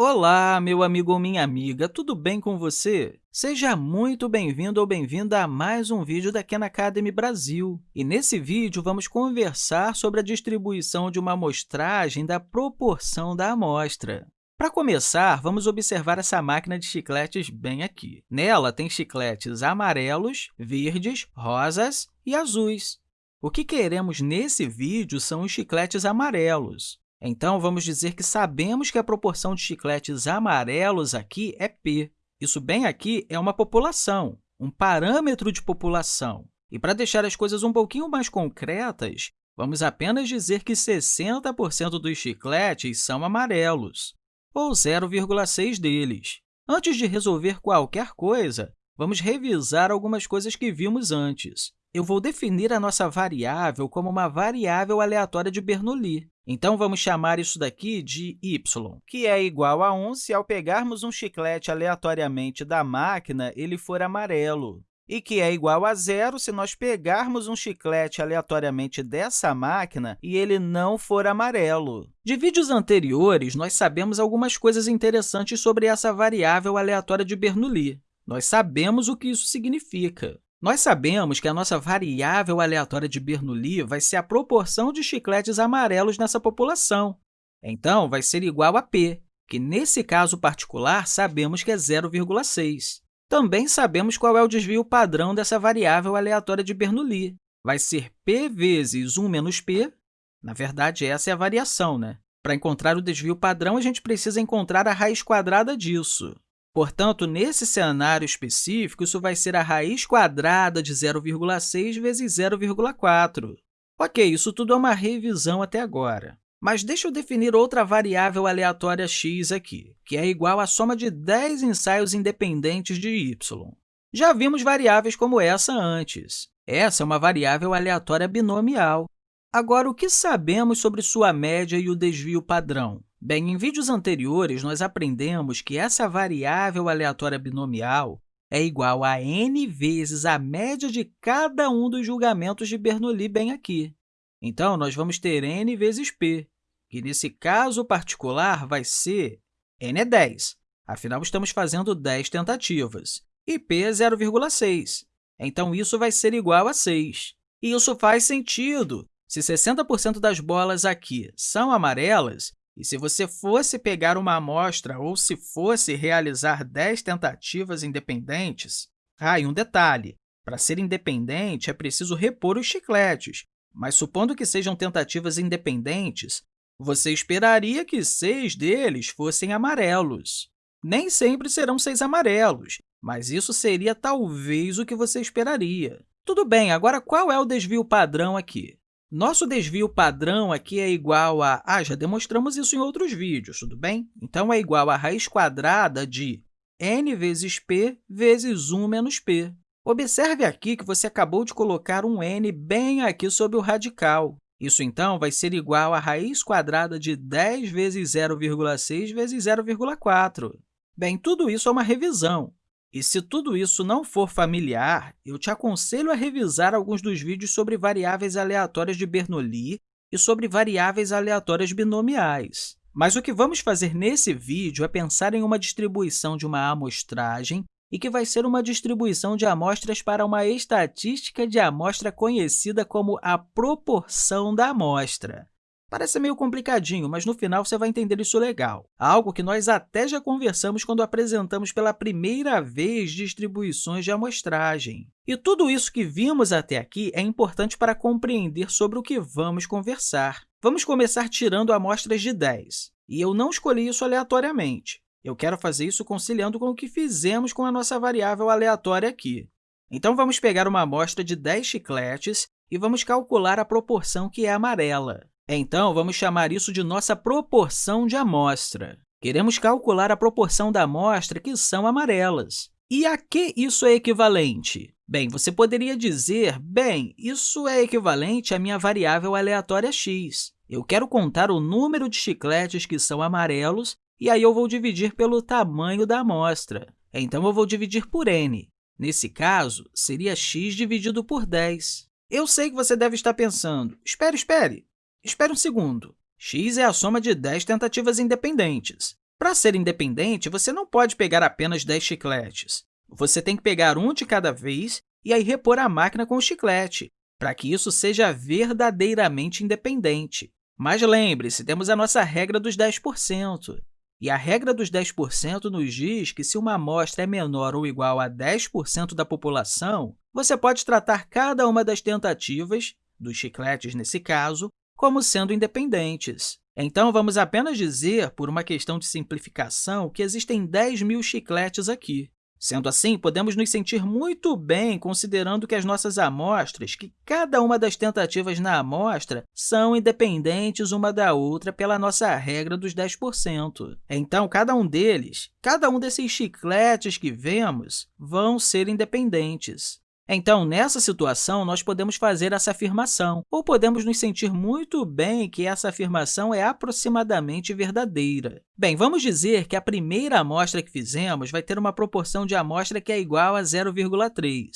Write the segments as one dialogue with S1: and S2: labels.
S1: Olá, meu amigo ou minha amiga, tudo bem com você? Seja muito bem-vindo ou bem-vinda a mais um vídeo da Khan Academy Brasil. E nesse vídeo, vamos conversar sobre a distribuição de uma amostragem da proporção da amostra. Para começar, vamos observar essa máquina de chicletes bem aqui. Nela, tem chicletes amarelos, verdes, rosas e azuis. O que queremos nesse vídeo são os chicletes amarelos. Então, vamos dizer que sabemos que a proporção de chicletes amarelos aqui é p. Isso bem aqui é uma população, um parâmetro de população. E para deixar as coisas um pouquinho mais concretas, vamos apenas dizer que 60% dos chicletes são amarelos, ou 0,6 deles. Antes de resolver qualquer coisa, vamos revisar algumas coisas que vimos antes. Eu vou definir a nossa variável como uma variável aleatória de Bernoulli. Então, vamos chamar isso daqui de y, que é igual a 1 se, ao pegarmos um chiclete aleatoriamente da máquina, ele for amarelo, e que é igual a zero se nós pegarmos um chiclete aleatoriamente dessa máquina e ele não for amarelo. De vídeos anteriores, nós sabemos algumas coisas interessantes sobre essa variável aleatória de Bernoulli. Nós sabemos o que isso significa. Nós sabemos que a nossa variável aleatória de Bernoulli vai ser a proporção de chicletes amarelos nessa população. Então, vai ser igual a p, que, nesse caso particular, sabemos que é 0,6. Também sabemos qual é o desvio padrão dessa variável aleatória de Bernoulli. Vai ser p vezes 1 menos p. Na verdade, essa é a variação, né? Para encontrar o desvio padrão, a gente precisa encontrar a raiz quadrada disso. Portanto, nesse cenário específico, isso vai ser a raiz quadrada de 0,6 vezes 0,4. Ok, isso tudo é uma revisão até agora. Mas deixa eu definir outra variável aleatória x aqui, que é igual à soma de 10 ensaios independentes de y. Já vimos variáveis como essa antes. Essa é uma variável aleatória binomial. Agora, o que sabemos sobre sua média e o desvio padrão? Bem, em vídeos anteriores, nós aprendemos que essa variável aleatória binomial é igual a n vezes a média de cada um dos julgamentos de Bernoulli bem aqui. Então, nós vamos ter n vezes p, que nesse caso particular vai ser n é 10, afinal, estamos fazendo 10 tentativas, e p é 0,6, então isso vai ser igual a 6. E isso faz sentido. Se 60% das bolas aqui são amarelas, e se você fosse pegar uma amostra ou se fosse realizar 10 tentativas independentes, ah, e um detalhe, para ser independente é preciso repor os chicletes, mas supondo que sejam tentativas independentes, você esperaria que seis deles fossem amarelos. Nem sempre serão seis amarelos, mas isso seria talvez o que você esperaria. Tudo bem, agora qual é o desvio padrão aqui? Nosso desvio padrão aqui é igual a... Ah, já demonstramos isso em outros vídeos, tudo bem? Então, é igual a raiz quadrada de n vezes p vezes 1 menos p. Observe aqui que você acabou de colocar um n bem aqui sob o radical. Isso, então, vai ser igual a raiz quadrada de 10 vezes 0,6 vezes 0,4. Bem, tudo isso é uma revisão. E se tudo isso não for familiar, eu te aconselho a revisar alguns dos vídeos sobre variáveis aleatórias de Bernoulli e sobre variáveis aleatórias binomiais. Mas o que vamos fazer nesse vídeo é pensar em uma distribuição de uma amostragem e que vai ser uma distribuição de amostras para uma estatística de amostra conhecida como a proporção da amostra. Parece meio complicadinho, mas no final você vai entender isso legal. Algo que nós até já conversamos quando apresentamos pela primeira vez distribuições de amostragem. E tudo isso que vimos até aqui é importante para compreender sobre o que vamos conversar. Vamos começar tirando amostras de 10. E eu não escolhi isso aleatoriamente. Eu quero fazer isso conciliando com o que fizemos com a nossa variável aleatória aqui. Então, vamos pegar uma amostra de 10 chicletes e vamos calcular a proporção que é amarela. Então, vamos chamar isso de nossa proporção de amostra. Queremos calcular a proporção da amostra que são amarelas. E a que isso é equivalente? Bem, você poderia dizer, bem, isso é equivalente à minha variável aleatória x. Eu quero contar o número de chicletes que são amarelos, e aí eu vou dividir pelo tamanho da amostra. Então, eu vou dividir por n. Nesse caso, seria x dividido por 10. Eu sei que você deve estar pensando, espere, espere, Espere um segundo. x é a soma de 10 tentativas independentes. Para ser independente, você não pode pegar apenas 10 chicletes. Você tem que pegar um de cada vez e aí repor a máquina com o chiclete, para que isso seja verdadeiramente independente. Mas lembre-se, temos a nossa regra dos 10%. E a regra dos 10% nos diz que, se uma amostra é menor ou igual a 10% da população, você pode tratar cada uma das tentativas, dos chicletes nesse caso, como sendo independentes. Então, vamos apenas dizer, por uma questão de simplificação, que existem 10 mil chicletes aqui. Sendo assim, podemos nos sentir muito bem considerando que as nossas amostras, que cada uma das tentativas na amostra, são independentes uma da outra pela nossa regra dos 10%. Então, cada um deles, cada um desses chicletes que vemos, vão ser independentes. Então, nessa situação, nós podemos fazer essa afirmação, ou podemos nos sentir muito bem que essa afirmação é aproximadamente verdadeira. Bem, vamos dizer que a primeira amostra que fizemos vai ter uma proporção de amostra que é igual a 0,3.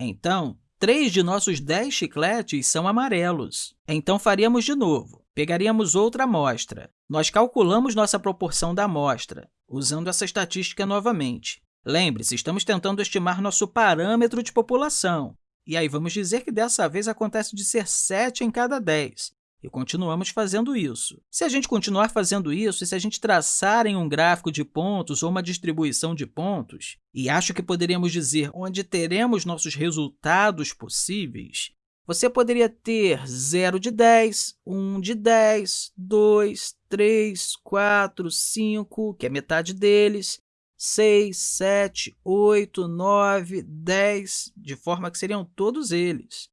S1: Então, 3 de nossos 10 chicletes são amarelos. Então, faríamos de novo. Pegaríamos outra amostra. Nós calculamos nossa proporção da amostra, usando essa estatística novamente. Lembre-se, estamos tentando estimar nosso parâmetro de população. E aí, vamos dizer que dessa vez acontece de ser 7 em cada 10. E continuamos fazendo isso. Se a gente continuar fazendo isso, e se a gente traçar em um gráfico de pontos ou uma distribuição de pontos, e acho que poderíamos dizer onde teremos nossos resultados possíveis, você poderia ter 0 de 10, 1 de 10, 2, 3, 4, 5, que é metade deles, 6, 7, 8, 9, 10, de forma que seriam todos eles.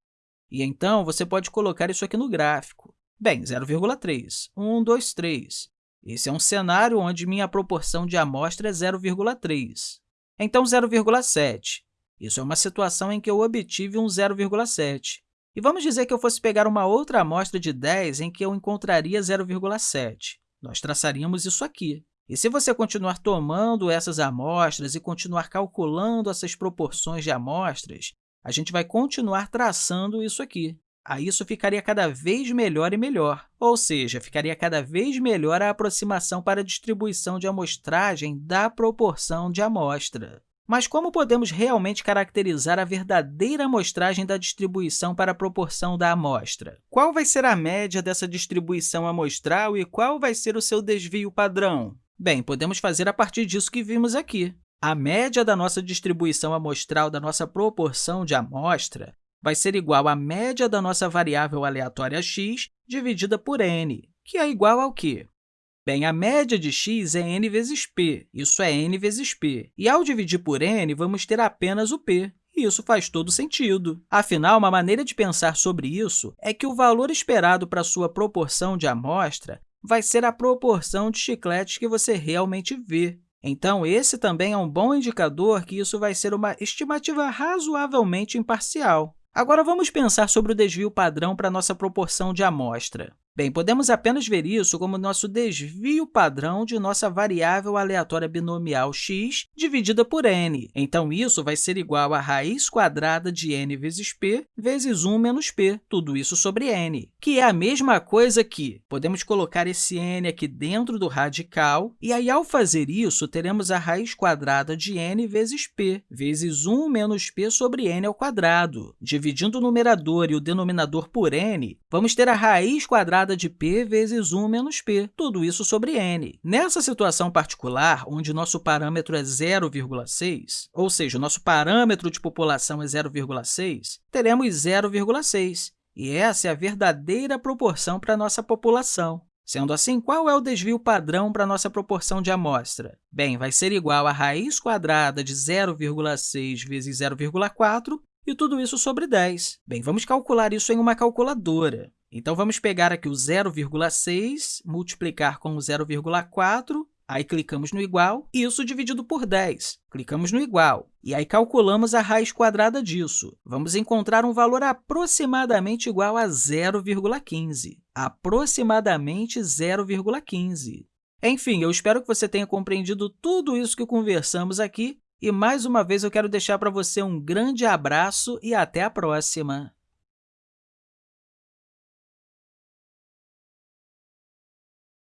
S1: E então, você pode colocar isso aqui no gráfico. Bem, 0,3, 1, 2, 3. Esse é um cenário onde minha proporção de amostra é 0,3. Então, 0,7. Isso é uma situação em que eu obtive um 0,7. E vamos dizer que eu fosse pegar uma outra amostra de 10 em que eu encontraria 0,7. Nós traçaríamos isso aqui. E se você continuar tomando essas amostras e continuar calculando essas proporções de amostras, a gente vai continuar traçando isso aqui. Aí isso ficaria cada vez melhor e melhor, ou seja, ficaria cada vez melhor a aproximação para a distribuição de amostragem da proporção de amostra. Mas como podemos realmente caracterizar a verdadeira amostragem da distribuição para a proporção da amostra? Qual vai ser a média dessa distribuição amostral e qual vai ser o seu desvio padrão? Bem, podemos fazer a partir disso que vimos aqui. A média da nossa distribuição amostral da nossa proporção de amostra vai ser igual à média da nossa variável aleatória x dividida por n, que é igual ao quê? Bem, a média de x é n vezes p, isso é n vezes p. E, ao dividir por n, vamos ter apenas o p, e isso faz todo sentido. Afinal, uma maneira de pensar sobre isso é que o valor esperado para sua proporção de amostra vai ser a proporção de chicletes que você realmente vê. Então, esse também é um bom indicador que isso vai ser uma estimativa razoavelmente imparcial. Agora, vamos pensar sobre o desvio padrão para a nossa proporção de amostra. Bem, podemos apenas ver isso como nosso desvio padrão de nossa variável aleatória binomial x dividida por n. Então, isso vai ser igual a raiz quadrada de n vezes p vezes 1 menos p, tudo isso sobre n, que é a mesma coisa que podemos colocar esse n aqui dentro do radical, e aí, ao fazer isso, teremos a raiz quadrada de n vezes p, vezes 1 menos p sobre n ao quadrado. Dividindo o numerador e o denominador por n, vamos ter a raiz quadrada de p vezes 1 menos p, tudo isso sobre n. Nessa situação particular, onde nosso parâmetro é 0,6, ou seja, nosso parâmetro de população é 0,6, teremos 0,6, e essa é a verdadeira proporção para a nossa população. Sendo assim, qual é o desvio padrão para a nossa proporção de amostra? Bem, vai ser igual a raiz quadrada de 0,6 vezes 0,4 e tudo isso sobre 10. Bem, vamos calcular isso em uma calculadora. Então, vamos pegar aqui o 0,6, multiplicar com o 0,4, aí clicamos no igual, e isso dividido por 10. Clicamos no igual, e aí calculamos a raiz quadrada disso. Vamos encontrar um valor aproximadamente igual a 0,15. Aproximadamente 0,15. Enfim, eu espero que você tenha compreendido tudo isso que conversamos aqui, e mais uma vez eu quero deixar para você um grande abraço e até a próxima!